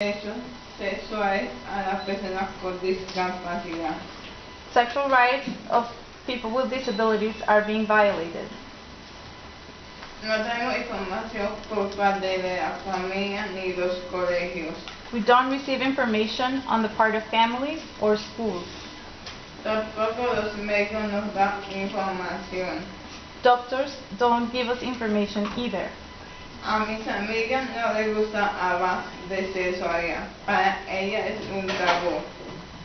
derechos sexuales personas con discapacidad. Sexual rights of people with disabilities are being violated. No tenemos información por parte de la familia ni los colegios. We don't receive information on the part of families or schools. Tampoco los médicos nos dan información. Doctors don't give us information either. A mis amigas no les gusta hablar de sexualidad. Para ellas es un tabú.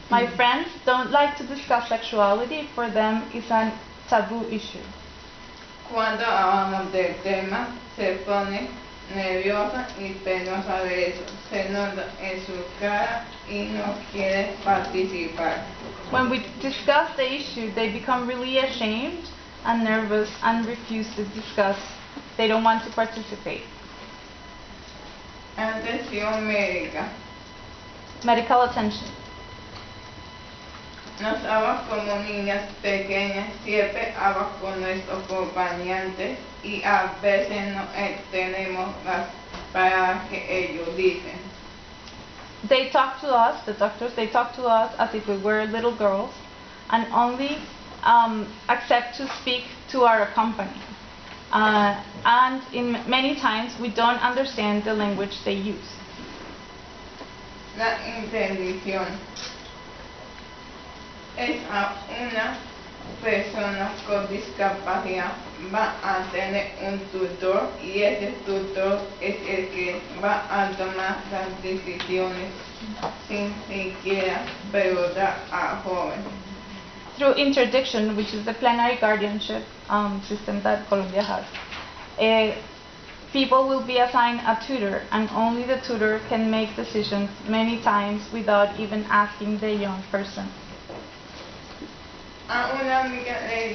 My friends don't like to discuss sexuality. For them, it's a taboo issue. Cuando hablamos del tema, se pone nerviosa y penosa de eso. Se nota en su cara y no quiere participar. When we discuss the issue, they become really ashamed and nervous and refuse to discuss. They don't want to participate. Atención médica. Medical attention. Nos como niñas pequeñas, siempre con nuestros acompañantes y a veces no tenemos las palabras que ellos dicen. They talk to us, the doctors, they talk to us as if we were little girls and only um, accept to speak to our company. Uh, and in many times we don't understand the language they use. La interdición es a una persona con discapacidad va a tener un tutor y ese tutor es el que va a tomar las decisiones sin siquiera preguntar al joven. Through interdiction, which is the plenary guardianship um, system that Colombia has, eh, people will be assigned a tutor and only the tutor can make decisions many times without even asking the young person. A una amiga le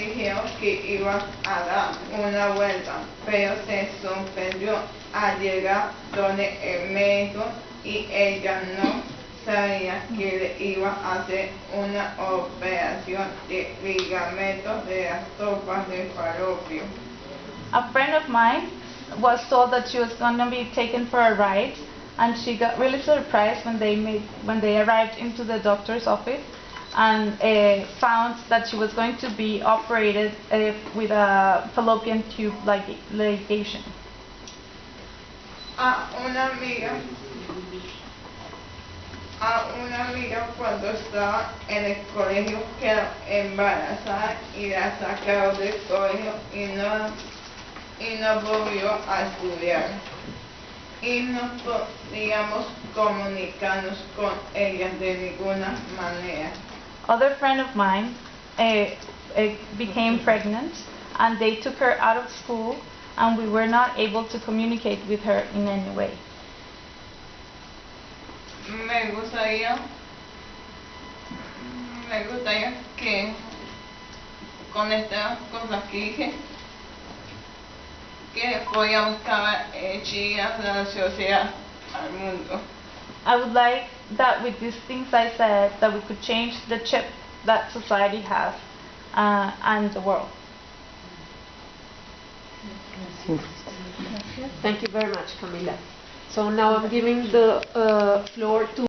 que iba a dar una vuelta, pero se sorprendió al llegar donde el médico y ella no sabía que le iba a hacer una operación de ligamentos de las de falopio. A friend of mine was told that she was going to be taken for a ride and she got really surprised when they made when they arrived into the doctor's office and uh, found that she was going to be operated uh, with a fallopian tube ligation. A una amiga, a una amiga cuando estaba en el colegio quedó embarazada y la sacaron del colegio y no, y no volvió a estudiar. Y no podíamos comunicarnos con ella de ninguna manera. Other friend of mine uh, uh, became pregnant and they took her out of school and we were not able to communicate with her in any way. Me gustaría, me gustaría que con estas cosas que dije, que podíamos estar hechas la sociedad al mundo. I would like that with these things I said, that we could change the chip that society has uh, and the world. Thank you very much, Camila. So now I'm giving the uh, floor to